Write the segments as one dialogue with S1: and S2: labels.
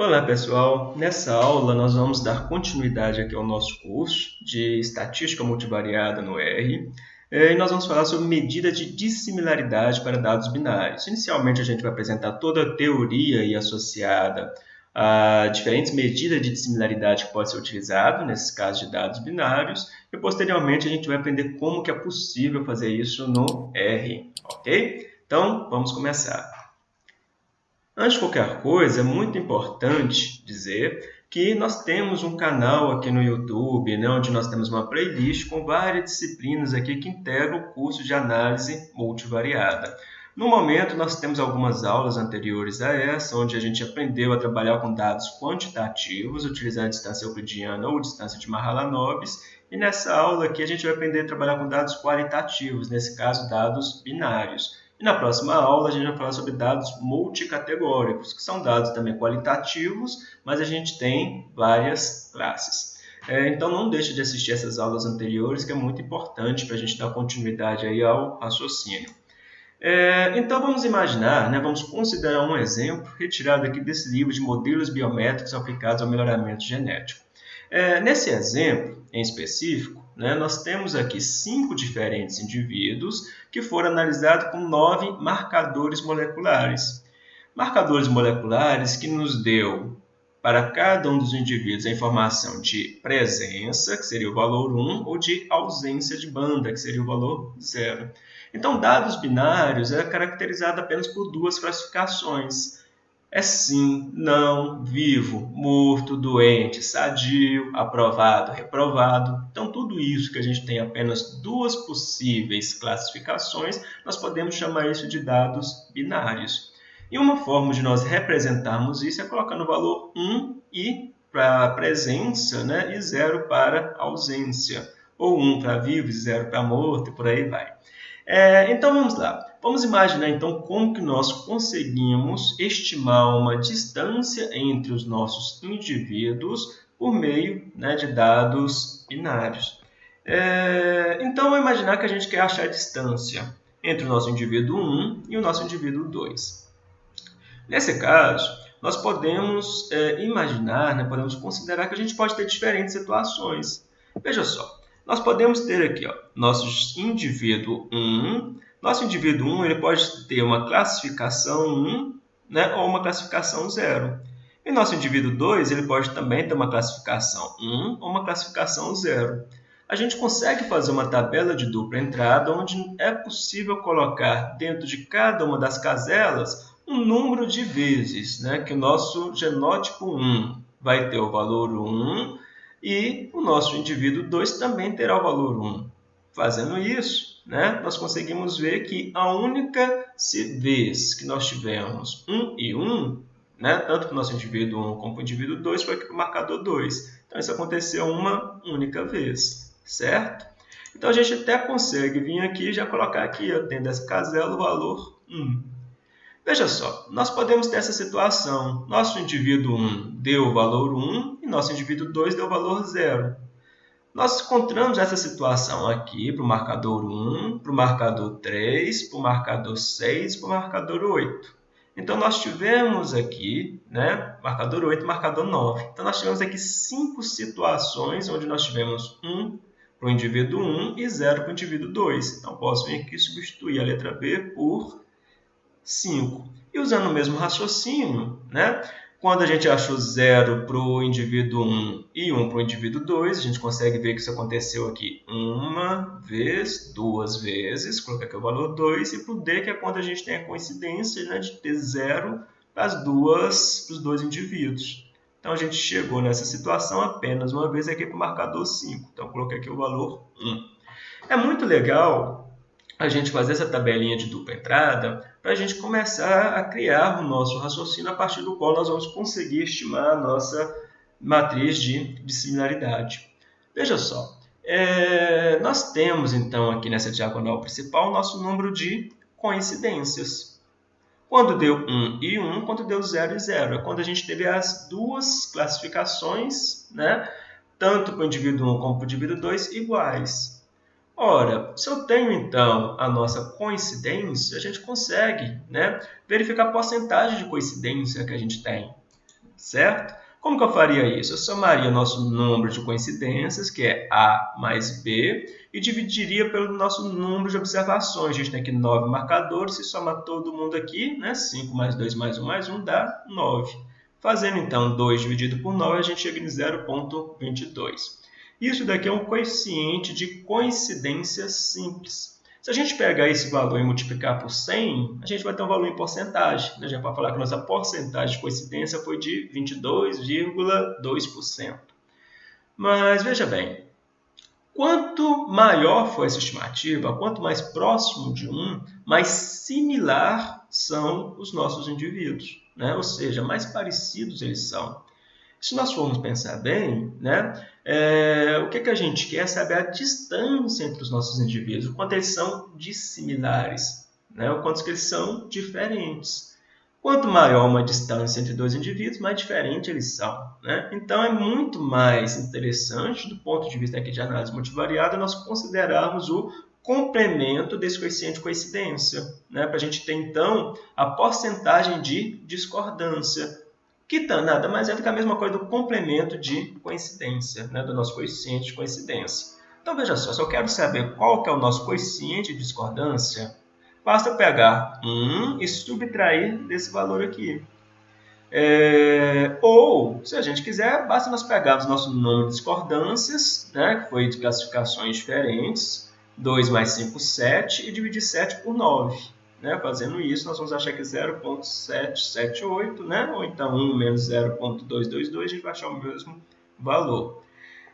S1: Olá pessoal, nessa aula nós vamos dar continuidade aqui ao nosso curso de Estatística Multivariada no R e nós vamos falar sobre medida de dissimilaridade para dados binários. Inicialmente a gente vai apresentar toda a teoria associada a diferentes medidas de dissimilaridade que pode ser utilizado nesses casos de dados binários e posteriormente a gente vai aprender como que é possível fazer isso no R, ok? Então vamos começar. Antes de qualquer coisa, é muito importante dizer que nós temos um canal aqui no YouTube, né, onde nós temos uma playlist com várias disciplinas aqui que integram o curso de análise multivariada. No momento, nós temos algumas aulas anteriores a essa, onde a gente aprendeu a trabalhar com dados quantitativos, utilizando a distância euclidiana ou distância de Mahalanobis, e nessa aula aqui a gente vai aprender a trabalhar com dados qualitativos, nesse caso, dados binários. E na próxima aula a gente vai falar sobre dados multicategóricos, que são dados também qualitativos, mas a gente tem várias classes. É, então não deixe de assistir essas aulas anteriores, que é muito importante para a gente dar continuidade aí ao raciocínio. É, então vamos imaginar, né, vamos considerar um exemplo retirado aqui desse livro de modelos biométricos aplicados ao melhoramento genético. É, nesse exemplo em específico, né, nós temos aqui cinco diferentes indivíduos que foram analisados com nove marcadores moleculares. Marcadores moleculares que nos deu para cada um dos indivíduos a informação de presença, que seria o valor 1, ou de ausência de banda, que seria o valor 0. Então, dados binários é caracterizado apenas por duas classificações é sim, não, vivo, morto, doente, sadio, aprovado, reprovado. Então, tudo isso que a gente tem apenas duas possíveis classificações, nós podemos chamar isso de dados binários. E uma forma de nós representarmos isso é colocando o valor 1 e para presença né, e 0 para ausência. Ou 1 para vivo e 0 para morto e por aí vai. É, então, vamos lá. Vamos imaginar então como que nós conseguimos estimar uma distância entre os nossos indivíduos por meio né, de dados binários. É, então, vamos imaginar que a gente quer achar a distância entre o nosso indivíduo 1 e o nosso indivíduo 2. Nesse caso, nós podemos é, imaginar, né, podemos considerar que a gente pode ter diferentes situações. Veja só, nós podemos ter aqui ó, nosso indivíduo 1 nosso indivíduo 1 ele pode ter uma classificação 1 né, ou uma classificação 0. E nosso indivíduo 2 ele pode também ter uma classificação 1 ou uma classificação 0. A gente consegue fazer uma tabela de dupla entrada onde é possível colocar dentro de cada uma das caselas um número de vezes né, que o nosso genótipo 1 vai ter o valor 1 e o nosso indivíduo 2 também terá o valor 1. Fazendo isso, né, nós conseguimos ver que a única vez que nós tivemos 1 e 1, né, tanto para o nosso indivíduo 1 como para o indivíduo 2, foi aqui para o marcador 2. Então, isso aconteceu uma única vez, certo? Então, a gente até consegue vir aqui e já colocar aqui, dentro dessa casela, o valor 1. Veja só, nós podemos ter essa situação. Nosso indivíduo 1 deu o valor 1 e nosso indivíduo 2 deu o valor 0. Nós encontramos essa situação aqui para o marcador 1, para o marcador 3, para o marcador 6, para o marcador 8. Então, nós tivemos aqui, né, marcador 8 e marcador 9. Então, nós tivemos aqui cinco situações onde nós tivemos 1 para o indivíduo 1 e 0 para o indivíduo 2. Então, posso vir aqui substituir a letra B por 5. E usando o mesmo raciocínio, né, quando a gente achou 0 para o indivíduo 1 e 1 para o indivíduo 2, a gente consegue ver que isso aconteceu aqui uma vez, duas vezes, colocar aqui o valor 2, e para o D, que é quando a gente tem a coincidência né, de ter 0 para, as duas, para os dois indivíduos. Então, a gente chegou nessa situação apenas uma vez aqui para o marcador 5. Então, coloquei aqui o valor 1. É muito legal a gente fazer essa tabelinha de dupla entrada para a gente começar a criar o nosso raciocínio a partir do qual nós vamos conseguir estimar a nossa matriz de, de similaridade. Veja só, é, nós temos então aqui nessa diagonal principal o nosso número de coincidências. Quando deu 1 e 1, quando deu 0 e 0. É quando a gente teve as duas classificações, né? tanto para o indivíduo 1 como para o indivíduo 2, iguais. Ora, se eu tenho então a nossa coincidência, a gente consegue né, verificar a porcentagem de coincidência que a gente tem. certo? Como que eu faria isso? Eu somaria nosso número de coincidências, que é A mais B, e dividiria pelo nosso número de observações. A gente tem aqui 9 marcadores, se soma todo mundo aqui, né? 5 mais 2 mais 1 mais 1 dá 9. Fazendo então 2 dividido por 9, a gente chega em 0,22. Isso daqui é um coeficiente de coincidência simples. Se a gente pegar esse valor e multiplicar por 100, a gente vai ter um valor em porcentagem. Né? A gente pode falar que nossa porcentagem de coincidência foi de 22,2%. Mas veja bem, quanto maior for essa estimativa, quanto mais próximo de 1, mais similar são os nossos indivíduos. Né? Ou seja, mais parecidos eles são. Se nós formos pensar bem, né, é, o que, que a gente quer é saber a distância entre os nossos indivíduos, o quanto eles são dissimilares, né, o quanto eles são diferentes. Quanto maior uma distância entre dois indivíduos, mais diferente eles são. Né? Então, é muito mais interessante, do ponto de vista aqui de análise multivariada, nós considerarmos o complemento desse coeficiente de coincidência, né? para a gente ter, então, a porcentagem de discordância, que tá, nada mais é do que a mesma coisa do complemento de coincidência, né, do nosso coeficiente de coincidência. Então, veja só, se eu quero saber qual que é o nosso coeficiente de discordância, basta pegar 1 e subtrair desse valor aqui. É, ou, se a gente quiser, basta nós pegarmos nosso número de discordâncias, né, que foi de classificações diferentes, 2 mais 5, 7, e dividir 7 por 9. Né? Fazendo isso, nós vamos achar que 0.778, né? ou então 1 menos 0.222, a gente vai achar o mesmo valor.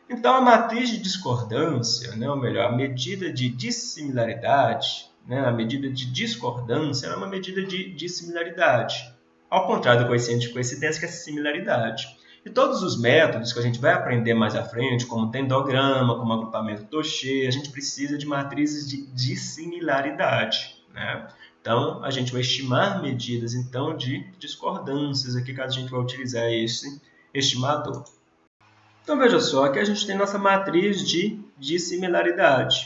S1: Então, a matriz de discordância, né? ou melhor, a medida de dissimilaridade, né? a medida de discordância é uma medida de dissimilaridade. Ao contrário do coeficiente de coincidência, que é similaridade. E todos os métodos que a gente vai aprender mais à frente, como tendograma, como agrupamento Toche, a gente precisa de matrizes de dissimilaridade. Né? Então, a gente vai estimar medidas então de discordâncias aqui, caso a gente vai utilizar esse estimador. Então, veja só, aqui a gente tem nossa matriz de dissimilaridade.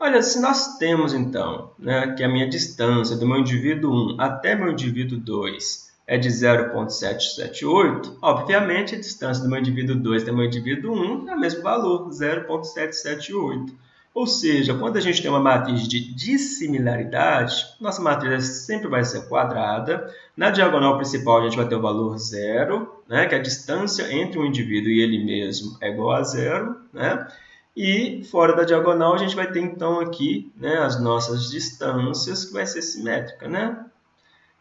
S1: Olha, se nós temos então né, que a minha distância do meu indivíduo 1 até meu indivíduo 2 é de 0,778, obviamente a distância do meu indivíduo 2 até meu indivíduo 1 é o mesmo valor, 0,778. Ou seja, quando a gente tem uma matriz de dissimilaridade, nossa matriz sempre vai ser quadrada. Na diagonal principal, a gente vai ter o valor zero, né, que é a distância entre um indivíduo e ele mesmo é igual a zero. Né? E fora da diagonal, a gente vai ter então aqui né, as nossas distâncias, que vai ser simétrica. Né?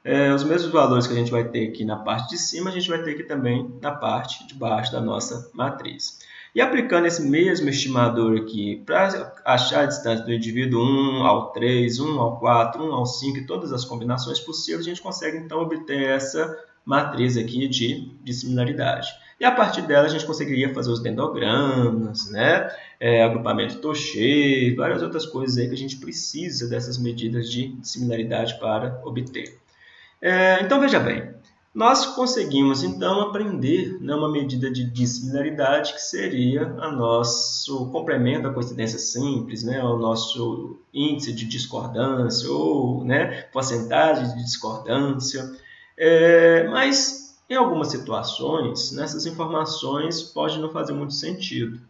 S1: É, os mesmos valores que a gente vai ter aqui na parte de cima, a gente vai ter aqui também na parte de baixo da nossa matriz. E aplicando esse mesmo estimador aqui para achar a distância do indivíduo 1 ao 3, 1 ao 4, 1 ao 5 e todas as combinações possíveis, a gente consegue então obter essa matriz aqui de, de similaridade. E a partir dela a gente conseguiria fazer os dendogramas, né? É, agrupamento Toche, várias outras coisas aí que a gente precisa dessas medidas de similaridade para obter. É, então veja bem, nós conseguimos então aprender né, uma medida de dissimilaridade que seria o nosso complemento da coincidência simples, né, o nosso índice de discordância ou né, porcentagem de discordância. É, mas em algumas situações, nessas informações podem não fazer muito sentido.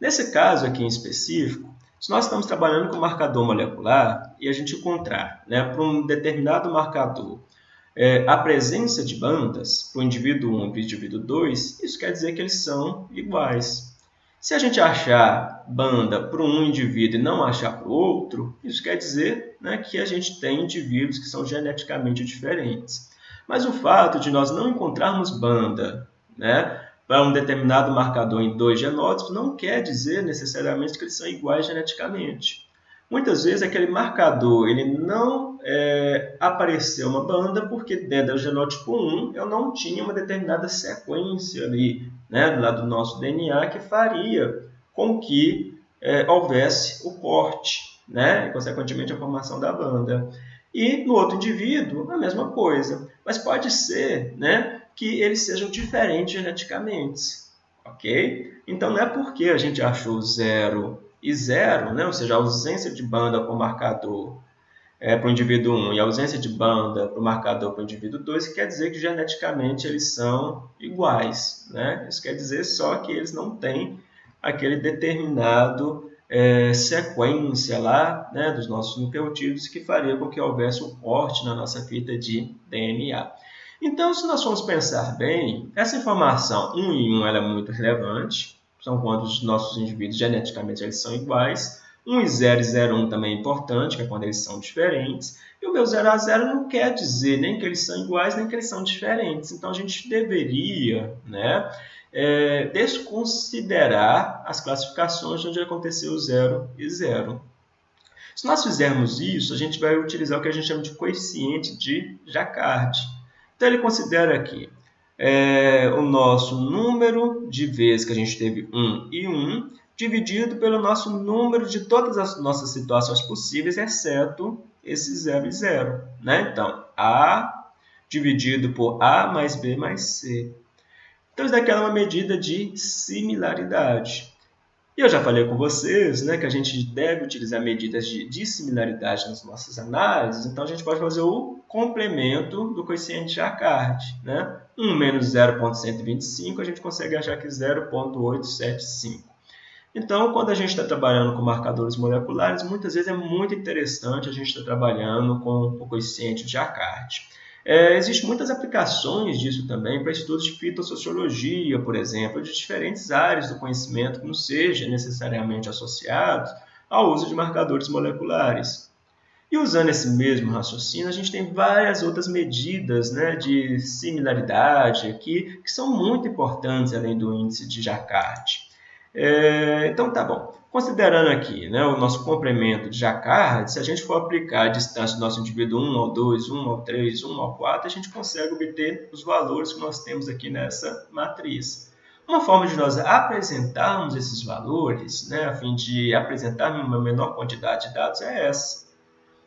S1: Nesse caso aqui em específico, se nós estamos trabalhando com marcador molecular e a gente encontrar né, para um determinado marcador é, a presença de bandas para o indivíduo 1 e para o indivíduo 2, isso quer dizer que eles são iguais. Se a gente achar banda para um indivíduo e não achar para o outro, isso quer dizer né, que a gente tem indivíduos que são geneticamente diferentes. Mas o fato de nós não encontrarmos banda né, para um determinado marcador em dois genótipos não quer dizer necessariamente que eles são iguais geneticamente. Muitas vezes aquele marcador ele não é, apareceu uma banda porque dentro do genótipo 1 eu não tinha uma determinada sequência ali, né, lado do nosso DNA que faria com que é, houvesse o corte, né, e consequentemente a formação da banda. E no outro indivíduo a mesma coisa, mas pode ser, né, que eles sejam diferentes geneticamente, ok? Então não é porque a gente achou zero e zero, né? ou seja, a ausência de banda com marcador, é, para o indivíduo 1 e ausência de banda para o marcador para o indivíduo 2, quer dizer que geneticamente eles são iguais. Né? Isso quer dizer só que eles não têm aquele determinado é, sequência lá né, dos nossos nucleotídeos que faria com que houvesse um corte na nossa fita de DNA. Então, se nós formos pensar bem, essa informação 1 em 1 ela é muito relevante, são quando os nossos indivíduos geneticamente eles são iguais. 1 e 0 e 0 1 também é importante, que é quando eles são diferentes. E o meu 0 a 0 não quer dizer nem que eles são iguais, nem que eles são diferentes. Então, a gente deveria né, é, desconsiderar as classificações onde aconteceu 0 e 0. Se nós fizermos isso, a gente vai utilizar o que a gente chama de coeficiente de Jacquard. Então, ele considera aqui é, o nosso número de vezes que a gente teve 1 e 1, dividido pelo nosso número de todas as nossas situações possíveis, exceto esse 0 e 0. Né? Então, A dividido por A mais B mais C. Então, isso daqui é uma medida de similaridade. E eu já falei com vocês né, que a gente deve utilizar medidas de dissimilaridade nas nossas análises, então a gente pode fazer o complemento do coeficiente de Jacquard. Né? 1 menos 0,125, a gente consegue achar que 0,875. Então, quando a gente está trabalhando com marcadores moleculares, muitas vezes é muito interessante a gente estar tá trabalhando com o coeficiente de Jacquard. É, Existem muitas aplicações disso também para estudos de fitossociologia, por exemplo, de diferentes áreas do conhecimento que não sejam necessariamente associados ao uso de marcadores moleculares. E usando esse mesmo raciocínio, a gente tem várias outras medidas né, de similaridade aqui que são muito importantes além do índice de Jacquard. É, então, tá bom. Considerando aqui né, o nosso complemento de Jacquard, se a gente for aplicar a distância do nosso indivíduo 1 ao 2, 1 ao 3, 1 ao 4, a gente consegue obter os valores que nós temos aqui nessa matriz. Uma forma de nós apresentarmos esses valores, né, a fim de apresentar uma menor quantidade de dados, é essa.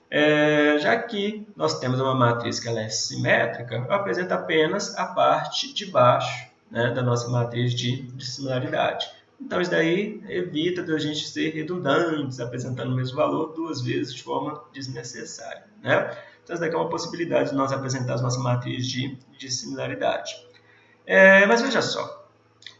S1: É, já que nós temos uma matriz que ela é simétrica, eu apresento apenas a parte de baixo né, da nossa matriz de, de similaridade. Então, isso daí evita de a gente ser redundantes, apresentando o mesmo valor duas vezes de forma desnecessária. Né? Então, isso daqui é uma possibilidade de nós apresentarmos nossa matriz de, de similaridade. É, mas veja só,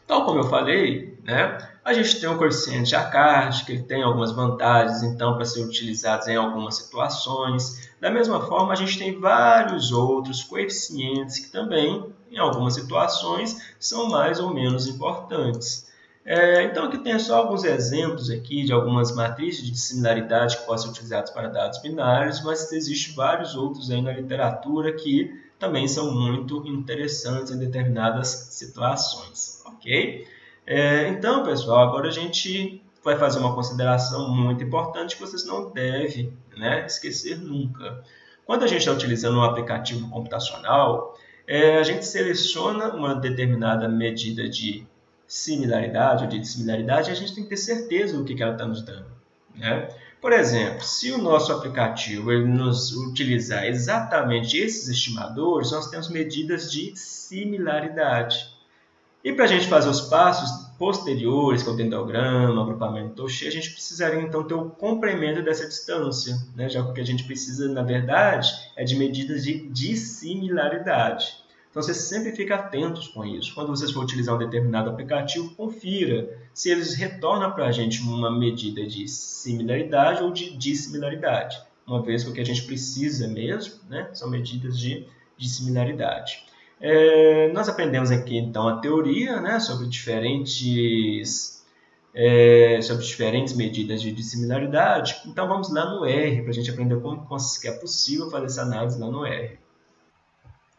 S1: tal como eu falei, né, a gente tem um coeficiente Jacquard, que tem algumas vantagens, então, para ser utilizados em algumas situações. Da mesma forma, a gente tem vários outros coeficientes que também, em algumas situações, são mais ou menos importantes. É, então, aqui tem só alguns exemplos aqui de algumas matrizes de similaridade que podem ser utilizadas para dados binários, mas existem vários outros aí na literatura que também são muito interessantes em determinadas situações, ok? É, então, pessoal, agora a gente vai fazer uma consideração muito importante que vocês não devem né, esquecer nunca. Quando a gente está utilizando um aplicativo computacional, é, a gente seleciona uma determinada medida de similaridade ou de dissimilaridade, a gente tem que ter certeza do que, ela está nos dando. Né? Por exemplo, se o nosso aplicativo ele nos utilizar exatamente esses estimadores, nós temos medidas de similaridade. E para a gente fazer os passos posteriores, que é o dendrograma, agrupamento Touché, a gente precisaria então ter o complemento dessa distância, né? já que o que a gente precisa, na verdade, é de medidas de dissimilaridade. Então, você sempre fica atentos com isso. Quando vocês for utilizar um determinado aplicativo, confira se eles retornam para a gente uma medida de similaridade ou de dissimilaridade. Uma vez que o que a gente precisa mesmo né, são medidas de, de similaridade. É, nós aprendemos aqui, então, a teoria né, sobre diferentes é, sobre diferentes medidas de dissimilaridade. Então vamos lá no R para a gente aprender como é possível fazer essa análise lá no R.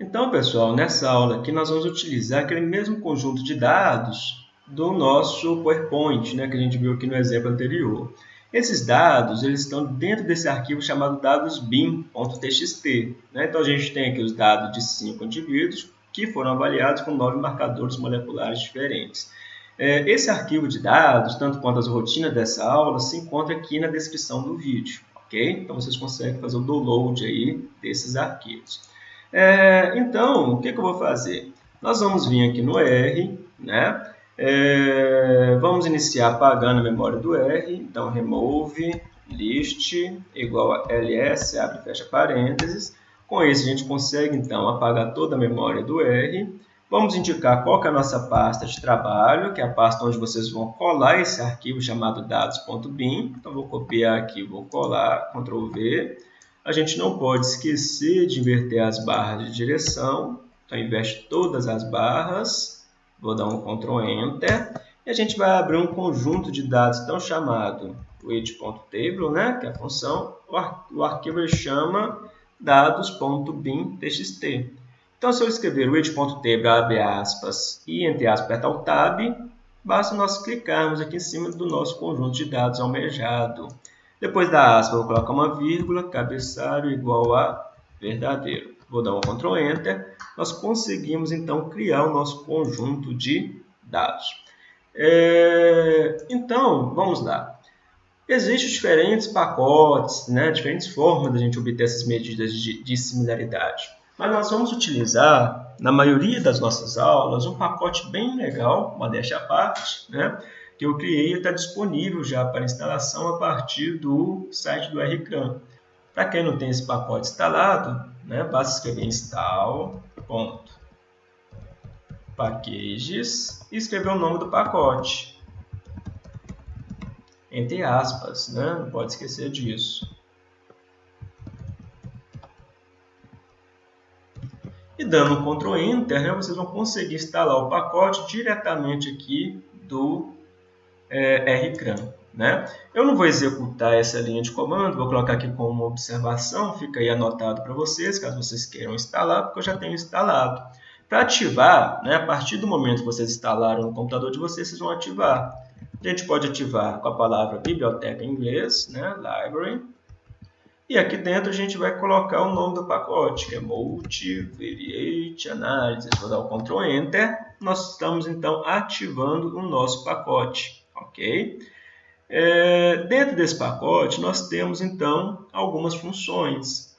S1: Então, pessoal, nessa aula aqui nós vamos utilizar aquele mesmo conjunto de dados do nosso PowerPoint, né, que a gente viu aqui no exemplo anterior. Esses dados eles estão dentro desse arquivo chamado dados bin.txt. Né? Então, a gente tem aqui os dados de cinco indivíduos que foram avaliados com nove marcadores moleculares diferentes. É, esse arquivo de dados, tanto quanto as rotinas dessa aula, se encontra aqui na descrição do vídeo. ok? Então, vocês conseguem fazer o download aí desses arquivos. É, então, o que, que, eu vou fazer? Nós vamos vir aqui no R, né? É, vamos iniciar apagando a memória do R, então remove list igual a ls, abre e fecha parênteses. Com isso, a gente consegue, então, apagar toda a memória do R. Vamos indicar qual é a nossa pasta de trabalho, que é a pasta onde vocês vão colar esse arquivo chamado dados.bin. Então, vou copiar aqui, vou colar, Ctrl V. A gente não pode esquecer de inverter as barras de direção. Então, inverte todas as barras. Vou dar um Ctrl Enter. E a gente vai abrir um conjunto de dados tão chamado read.table, né, que é a função. O, ar o arquivo chama dados.bin.txt. Então, se eu escrever read.table, abre aspas, e entre aspas apertar o tab, basta nós clicarmos aqui em cima do nosso conjunto de dados almejado. Depois da aspa, eu vou colocar uma vírgula, cabeçalho igual a verdadeiro. Vou dar um Ctrl Enter. Nós conseguimos, então, criar o nosso conjunto de dados. É... Então, vamos lá. Existem diferentes pacotes, né, diferentes formas da gente obter essas medidas de, de similaridade. Mas nós vamos utilizar, na maioria das nossas aulas, um pacote bem legal, modéstia à parte, né, que eu criei está disponível já para instalação a partir do site do RCRAM. Para quem não tem esse pacote instalado, né, basta escrever install.packages e escrever o nome do pacote entre aspas, né? não pode esquecer disso. E dando um Ctrl Enter, né, vocês vão conseguir instalar o pacote diretamente aqui do é, RCRAM. Né? Eu não vou executar essa linha de comando, vou colocar aqui como observação, fica aí anotado para vocês, caso vocês queiram instalar, porque eu já tenho instalado. Para ativar, né, a partir do momento que vocês instalaram no computador de vocês, vocês vão ativar. A gente pode ativar com a palavra biblioteca em inglês, né? library. E aqui dentro a gente vai colocar o nome do pacote, que é multivariate analysis. Vou dar o Ctrl Enter. Nós estamos então ativando o nosso pacote, ok? É, dentro desse pacote nós temos então algumas funções.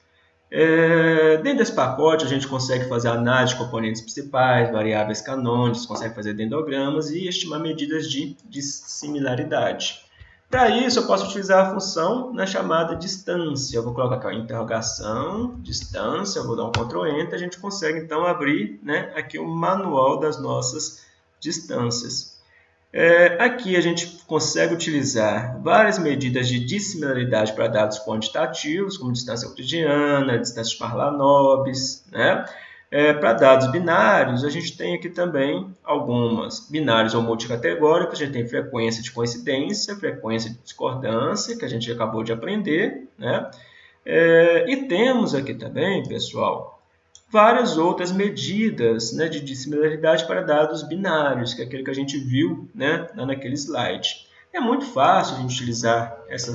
S1: É, dentro desse pacote, a gente consegue fazer análise de componentes principais, variáveis canônicas, consegue fazer dendogramas e estimar medidas de, de similaridade. Para isso, eu posso utilizar a função na chamada distância. Eu vou colocar aqui a interrogação, distância, vou dar um Ctrl Enter, a gente consegue então abrir né, aqui o manual das nossas distâncias. É, aqui a gente consegue utilizar várias medidas de dissimilaridade para dados quantitativos, como distância euclidiana, distância de Parlanobis. Né? É, para dados binários, a gente tem aqui também algumas. Binários ou multicategóricos, a gente tem frequência de coincidência, frequência de discordância, que a gente acabou de aprender. Né? É, e temos aqui também, pessoal, várias outras medidas né, de dissimilaridade para dados binários, que é aquele que a gente viu né, naquele slide. É muito fácil a gente utilizar essa,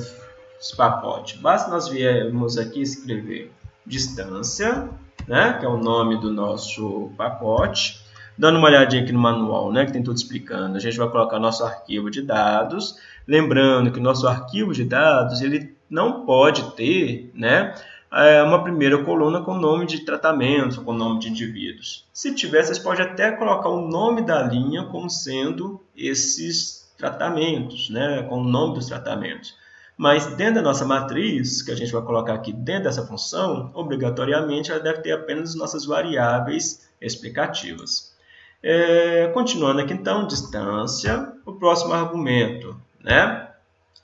S1: esse pacote. Basta nós viermos aqui escrever distância, né, que é o nome do nosso pacote. Dando uma olhadinha aqui no manual, né, que tem tudo explicando, a gente vai colocar nosso arquivo de dados. Lembrando que o nosso arquivo de dados ele não pode ter né, é, uma primeira coluna com nome de tratamento, com nome de indivíduos. Se tiver, vocês podem até colocar o nome da linha como sendo esses tratamentos, né, com o nome dos tratamentos. Mas dentro da nossa matriz, que a gente vai colocar aqui dentro dessa função, obrigatoriamente ela deve ter apenas nossas variáveis explicativas. É, continuando aqui então, distância, o próximo argumento né,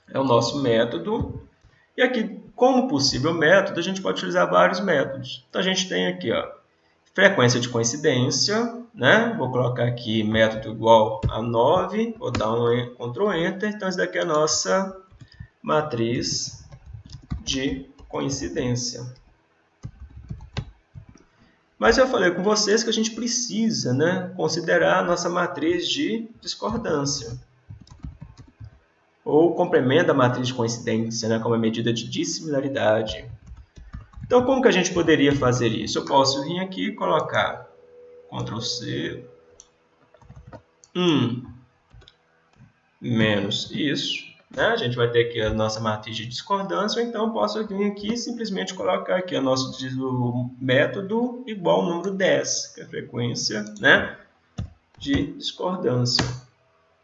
S1: é o nosso método. E aqui como possível método, a gente pode utilizar vários métodos. Então, a gente tem aqui, ó, frequência de coincidência, né? Vou colocar aqui método igual a 9, vou dar um Ctrl Enter. Então, isso daqui é a nossa matriz de coincidência. Mas eu falei com vocês que a gente precisa né, considerar a nossa matriz de discordância ou complementa a matriz de coincidência né, como a medida de dissimilaridade. Então, como que a gente poderia fazer isso? Eu posso vir aqui e colocar Ctrl C 1 menos isso. Né? A gente vai ter aqui a nossa matriz de discordância, ou então posso vir aqui e simplesmente colocar aqui o nosso método igual ao número 10, que é a frequência né, de discordância.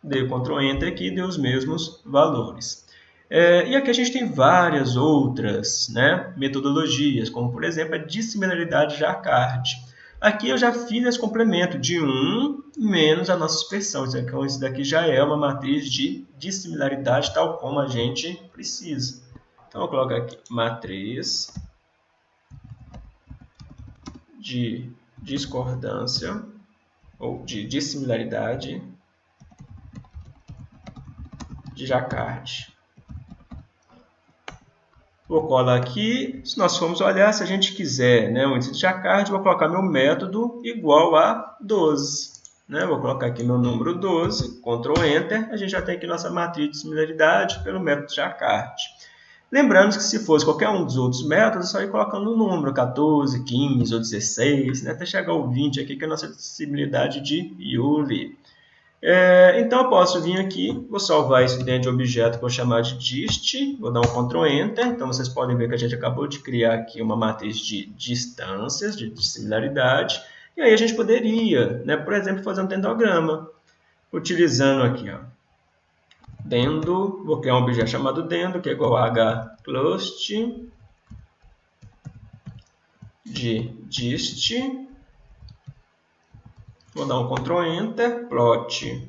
S1: Dei Ctrl Enter aqui deu os mesmos valores. É, e aqui a gente tem várias outras né, metodologias, como por exemplo a dissimilaridade de. Aqui eu já fiz esse complemento de 1 menos a nossa expressão. Então, isso daqui já é uma matriz de dissimilaridade, tal como a gente precisa. Então, eu coloco aqui matriz de discordância ou de dissimilaridade de Jacquard. Vou colar aqui. Se nós formos olhar, se a gente quiser né, o índice de Jacquard, vou colocar meu método igual a 12. Né? Vou colocar aqui meu número 12, Ctrl Enter. A gente já tem aqui nossa matriz de similaridade pelo método de Jacquard. Lembrando que se fosse qualquer um dos outros métodos, é só ir colocando o um número 14, 15 ou 16, né? até chegar ao 20 aqui, que é a nossa disponibilidade de Yuli. É, então, eu posso vir aqui, vou salvar isso dentro de objeto que vou chamar de dist, vou dar um Ctrl Enter, então vocês podem ver que a gente acabou de criar aqui uma matriz de distâncias, de similaridade, e aí a gente poderia, né, por exemplo, fazer um dendograma, utilizando aqui, ó, dendo, vou criar um objeto chamado dendo, que é igual a hclust de dist, Vou dar um Ctrl Enter, plot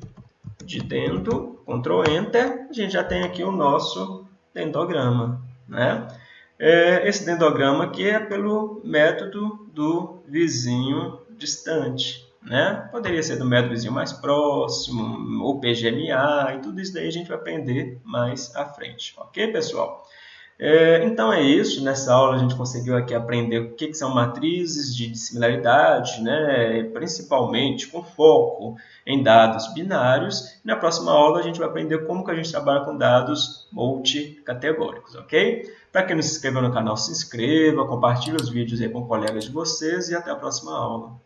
S1: de dentro, Ctrl Enter, a gente já tem aqui o nosso dendograma. Né? É, esse dendograma aqui é pelo método do vizinho distante. Né? Poderia ser do método vizinho mais próximo, ou PGMA, e tudo isso daí a gente vai aprender mais à frente. Ok, pessoal? É, então é isso, nessa aula a gente conseguiu aqui aprender o que, que são matrizes de similaridade, né? principalmente com foco em dados binários. Na próxima aula a gente vai aprender como que a gente trabalha com dados multicategóricos, ok? Para quem não se inscreveu no canal, se inscreva, compartilhe os vídeos aí com colegas de vocês e até a próxima aula.